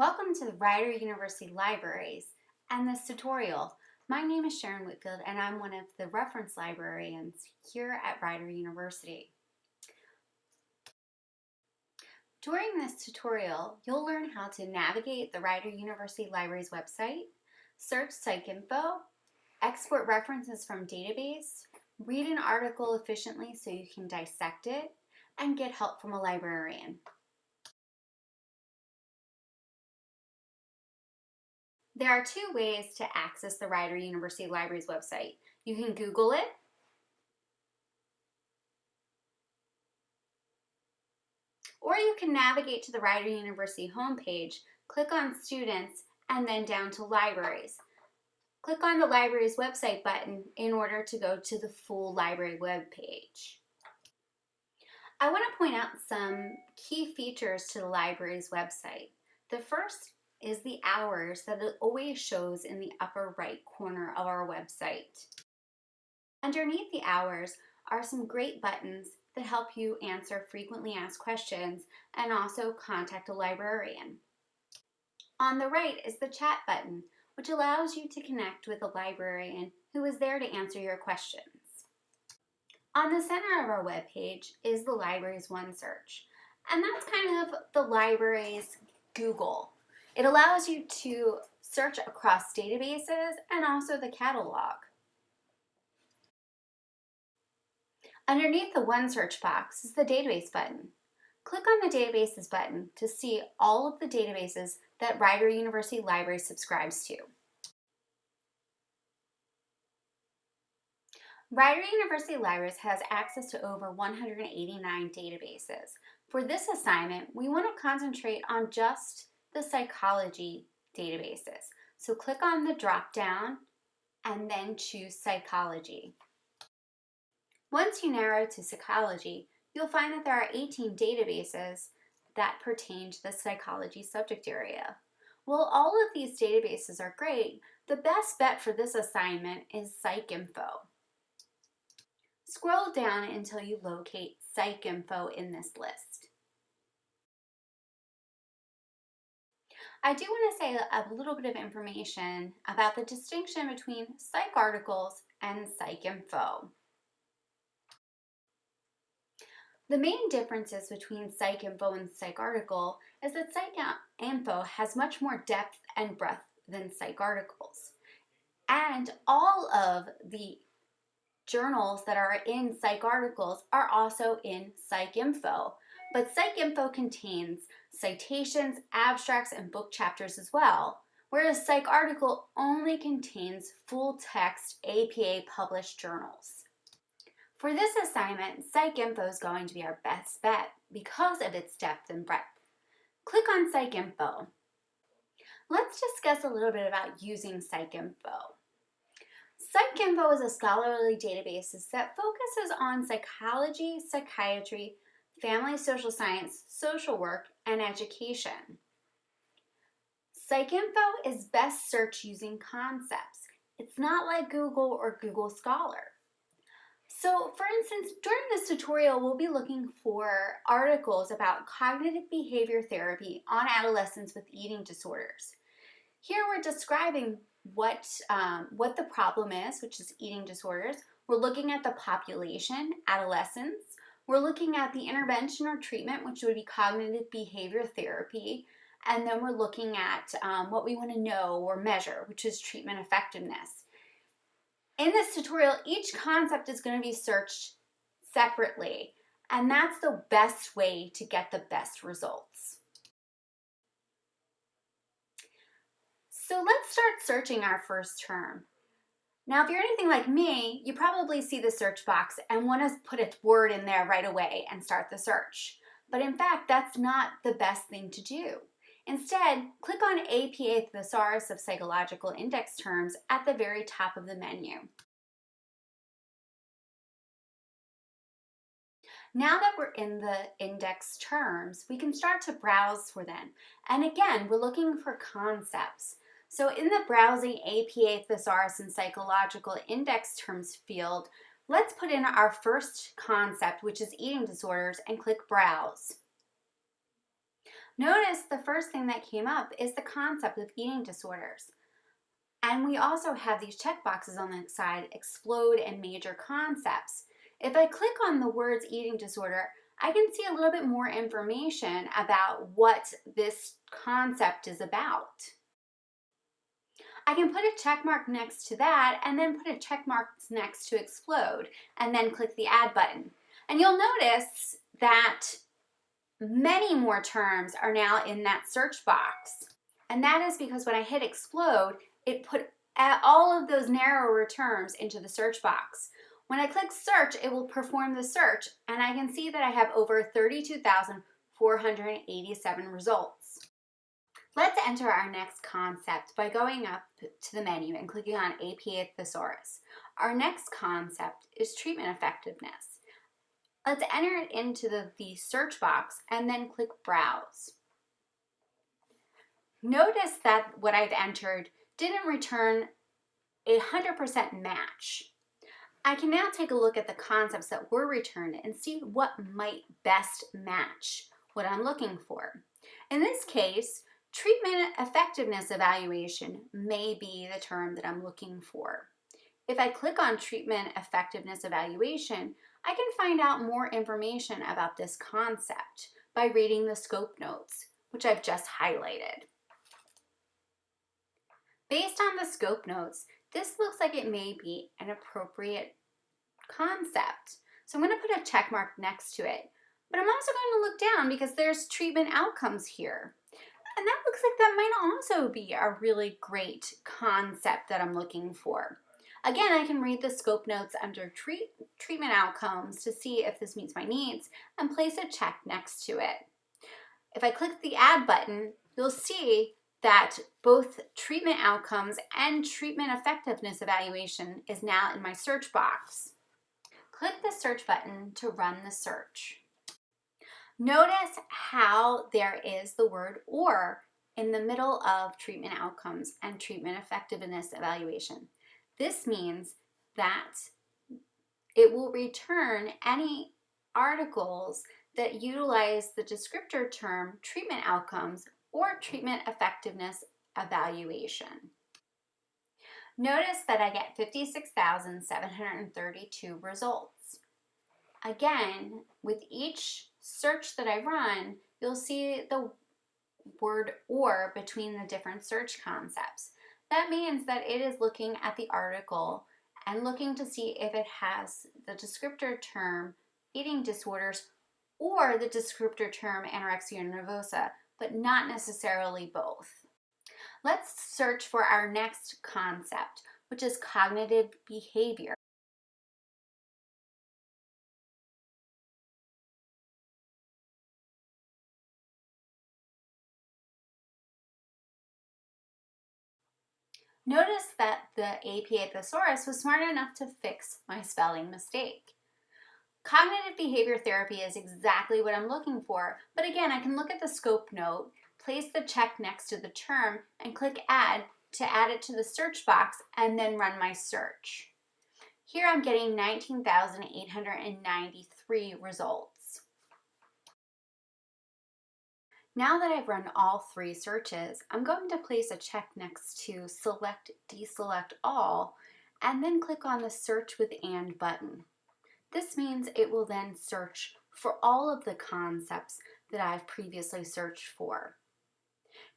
Welcome to the Rider University Libraries and this tutorial. My name is Sharon Whitfield and I'm one of the reference librarians here at Rider University. During this tutorial, you'll learn how to navigate the Rider University Libraries website, search PsycInfo, export references from database, read an article efficiently so you can dissect it, and get help from a librarian. There are two ways to access the Rider University Libraries website. You can Google it, or you can navigate to the Rider University homepage, click on Students, and then down to Libraries. Click on the library's website button in order to go to the full library web page. I want to point out some key features to the library's website. The first is the hours that it always shows in the upper right corner of our website. Underneath the hours are some great buttons that help you answer frequently asked questions and also contact a librarian. On the right is the chat button, which allows you to connect with a librarian who is there to answer your questions. On the center of our webpage is the library's OneSearch, and that's kind of the library's Google it allows you to search across databases and also the catalog. Underneath the OneSearch box is the database button. Click on the databases button to see all of the databases that Rider University Library subscribes to. Rider University Libraries has access to over 189 databases. For this assignment, we want to concentrate on just the psychology databases. So click on the drop down and then choose psychology. Once you narrow to psychology, you'll find that there are 18 databases that pertain to the psychology subject area. While all of these databases are great, the best bet for this assignment is PsycInfo. Scroll down until you locate PsycInfo in this list. I do want to say a little bit of information about the distinction between PsycArticles and PsycInfo. The main differences between PsycInfo and PsycArticle is that psych info has much more depth and breadth than PsycArticles. And all of the journals that are in PsycArticles are also in PsycInfo. But PsycInfo contains citations, abstracts, and book chapters as well, whereas PsycArticle only contains full-text APA published journals. For this assignment, PsycInfo is going to be our best bet because of its depth and breadth. Click on PsycInfo. Let's discuss a little bit about using PsycInfo. PsycInfo is a scholarly database that focuses on psychology, psychiatry, family social science, social work, and education. PsycInfo is best searched using concepts. It's not like Google or Google Scholar. So for instance, during this tutorial, we'll be looking for articles about cognitive behavior therapy on adolescents with eating disorders. Here we're describing what, um, what the problem is, which is eating disorders. We're looking at the population, adolescents, we're looking at the intervention or treatment, which would be cognitive behavior therapy. And then we're looking at um, what we want to know or measure, which is treatment effectiveness. In this tutorial, each concept is going to be searched separately. And that's the best way to get the best results. So let's start searching our first term. Now, if you're anything like me, you probably see the search box and want to put a word in there right away and start the search. But in fact, that's not the best thing to do. Instead, click on APA Thesaurus of Psychological Index Terms at the very top of the menu. Now that we're in the index terms, we can start to browse for them. And again, we're looking for concepts. So in the Browsing APA Thesaurus and Psychological Index Terms field, let's put in our first concept, which is eating disorders, and click Browse. Notice the first thing that came up is the concept of eating disorders. And we also have these check boxes on the side, explode and major concepts. If I click on the words eating disorder, I can see a little bit more information about what this concept is about. I can put a check mark next to that and then put a check mark next to explode and then click the add button. And you'll notice that many more terms are now in that search box. And that is because when I hit explode, it put all of those narrower terms into the search box. When I click search, it will perform the search and I can see that I have over 32,487 results. Let's enter our next concept by going up to the menu and clicking on APA Thesaurus. Our next concept is treatment effectiveness. Let's enter it into the, the search box and then click Browse. Notice that what I've entered didn't return a 100% match. I can now take a look at the concepts that were returned and see what might best match what I'm looking for. In this case, treatment effectiveness evaluation may be the term that I'm looking for. If I click on treatment effectiveness evaluation, I can find out more information about this concept by reading the scope notes, which I've just highlighted. Based on the scope notes, this looks like it may be an appropriate concept. So I'm going to put a check mark next to it. But I'm also going to look down because there's treatment outcomes here. And that looks like that might also be a really great concept that I'm looking for. Again, I can read the scope notes under treat, treatment outcomes to see if this meets my needs and place a check next to it. If I click the add button, you'll see that both treatment outcomes and treatment effectiveness evaluation is now in my search box. Click the search button to run the search. Notice how there is the word or in the middle of treatment outcomes and treatment effectiveness evaluation. This means that it will return any articles that utilize the descriptor term treatment outcomes or treatment effectiveness evaluation. Notice that I get 56,732 results. Again, with each search that I run, you'll see the word or between the different search concepts. That means that it is looking at the article and looking to see if it has the descriptor term eating disorders or the descriptor term anorexia nervosa, but not necessarily both. Let's search for our next concept, which is cognitive behavior. Notice that the APA Thesaurus was smart enough to fix my spelling mistake. Cognitive behavior therapy is exactly what I'm looking for, but again, I can look at the scope note, place the check next to the term, and click add to add it to the search box and then run my search. Here I'm getting 19,893 results. Now that I've run all three searches, I'm going to place a check next to select deselect all and then click on the search with and button. This means it will then search for all of the concepts that I've previously searched for.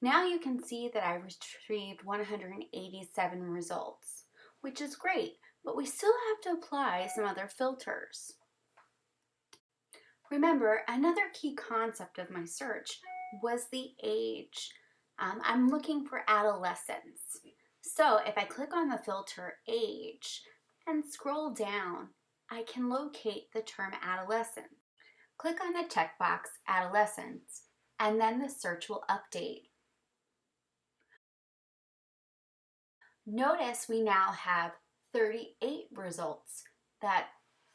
Now you can see that I retrieved 187 results, which is great, but we still have to apply some other filters. Remember, another key concept of my search was the age. Um, I'm looking for adolescents. So if I click on the filter age and scroll down, I can locate the term adolescent. Click on the checkbox adolescents and then the search will update. Notice we now have 38 results that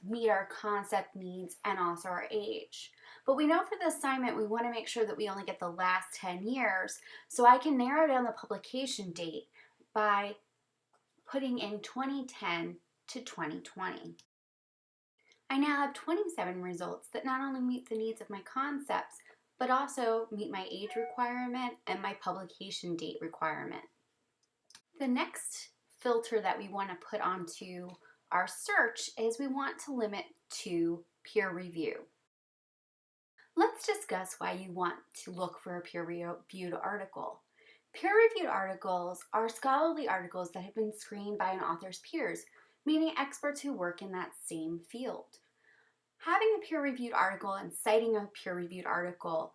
meet our concept needs and also our age. But we know for the assignment we want to make sure that we only get the last 10 years, so I can narrow down the publication date by putting in 2010 to 2020. I now have 27 results that not only meet the needs of my concepts, but also meet my age requirement and my publication date requirement. The next filter that we want to put onto our search is we want to limit to peer review. Let's discuss why you want to look for a peer-reviewed article. Peer-reviewed articles are scholarly articles that have been screened by an author's peers, meaning experts who work in that same field. Having a peer-reviewed article and citing a peer-reviewed article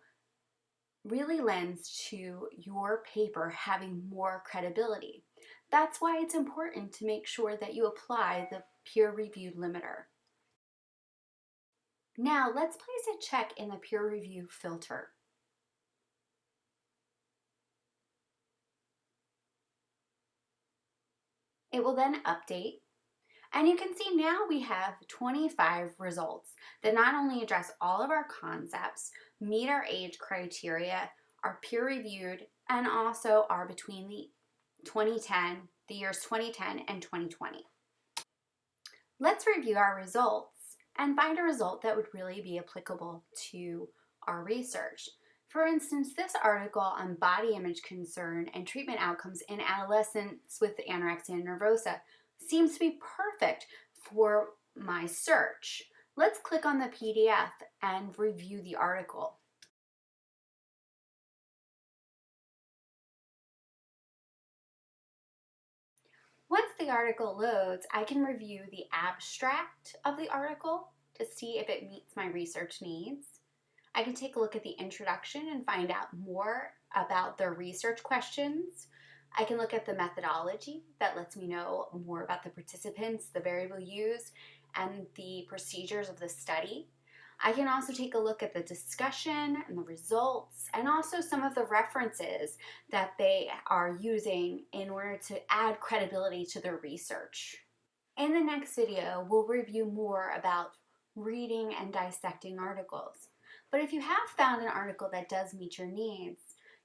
really lends to your paper having more credibility. That's why it's important to make sure that you apply the peer-reviewed limiter. Now let's place a check in the peer review filter. It will then update and you can see now we have 25 results that not only address all of our concepts, meet our age criteria, are peer reviewed, and also are between the 2010, the years 2010 and 2020. Let's review our results and find a result that would really be applicable to our research. For instance, this article on body image concern and treatment outcomes in adolescents with anorexia nervosa seems to be perfect for my search. Let's click on the PDF and review the article. The article loads, I can review the abstract of the article to see if it meets my research needs. I can take a look at the introduction and find out more about the research questions. I can look at the methodology that lets me know more about the participants, the variable used, and the procedures of the study. I can also take a look at the discussion and the results and also some of the references that they are using in order to add credibility to their research. In the next video, we'll review more about reading and dissecting articles. But if you have found an article that does meet your needs,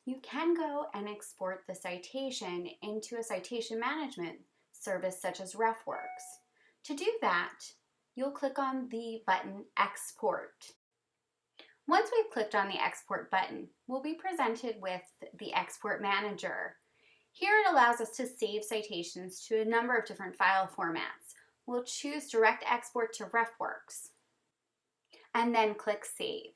you can go and export the citation into a citation management service such as RefWorks. To do that, you'll click on the button Export. Once we've clicked on the Export button, we'll be presented with the Export Manager. Here it allows us to save citations to a number of different file formats. We'll choose Direct Export to RefWorks and then click Save.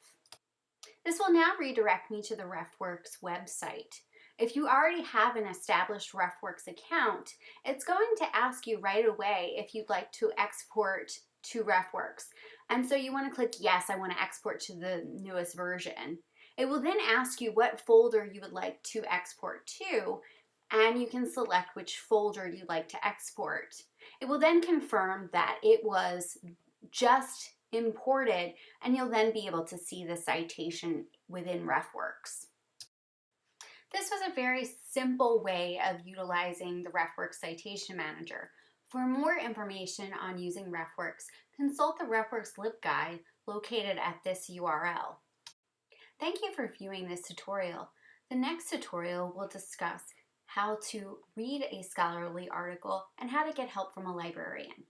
This will now redirect me to the RefWorks website. If you already have an established RefWorks account, it's going to ask you right away if you'd like to export to RefWorks. And so you want to click yes, I want to export to the newest version. It will then ask you what folder you would like to export to and you can select which folder you'd like to export. It will then confirm that it was just imported and you'll then be able to see the citation within RefWorks. This was a very simple way of utilizing the RefWorks Citation Manager. For more information on using RefWorks, consult the RefWorks LibGuide located at this URL. Thank you for viewing this tutorial. The next tutorial will discuss how to read a scholarly article and how to get help from a librarian.